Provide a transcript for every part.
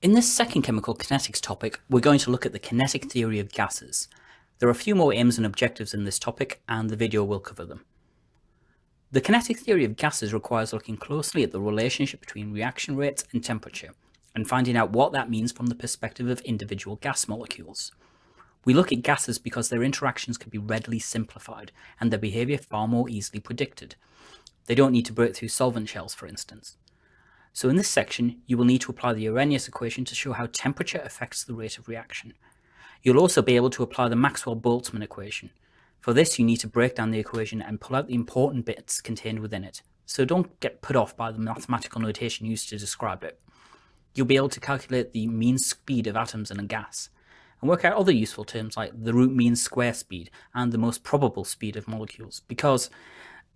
In this second chemical kinetics topic, we're going to look at the kinetic theory of gases. There are a few more aims and objectives in this topic, and the video will cover them. The kinetic theory of gases requires looking closely at the relationship between reaction rates and temperature, and finding out what that means from the perspective of individual gas molecules. We look at gases because their interactions can be readily simplified, and their behaviour far more easily predicted. They don't need to break through solvent shells, for instance. So in this section, you will need to apply the Arrhenius equation to show how temperature affects the rate of reaction. You'll also be able to apply the Maxwell-Boltzmann equation. For this, you need to break down the equation and pull out the important bits contained within it. So don't get put off by the mathematical notation used to describe it. You'll be able to calculate the mean speed of atoms in a gas, and work out other useful terms like the root mean square speed and the most probable speed of molecules, because,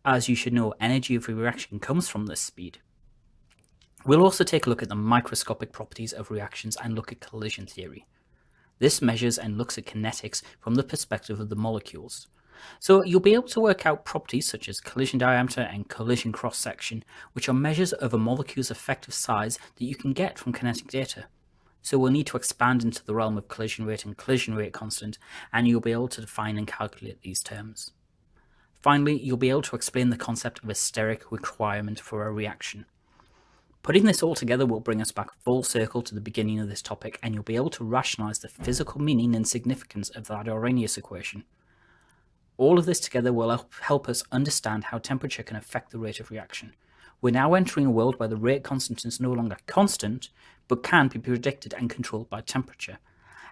as you should know, energy of reaction comes from this speed. We'll also take a look at the microscopic properties of reactions and look at collision theory. This measures and looks at kinetics from the perspective of the molecules. So you'll be able to work out properties such as collision diameter and collision cross-section, which are measures of a molecule's effective size that you can get from kinetic data. So we'll need to expand into the realm of collision rate and collision rate constant, and you'll be able to define and calculate these terms. Finally, you'll be able to explain the concept of a steric requirement for a reaction. Putting this all together will bring us back full circle to the beginning of this topic and you'll be able to rationalise the physical meaning and significance of that Arrhenius equation. All of this together will help us understand how temperature can affect the rate of reaction. We're now entering a world where the rate constant is no longer constant, but can be predicted and controlled by temperature.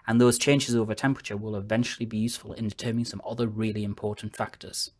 And those changes over temperature will eventually be useful in determining some other really important factors.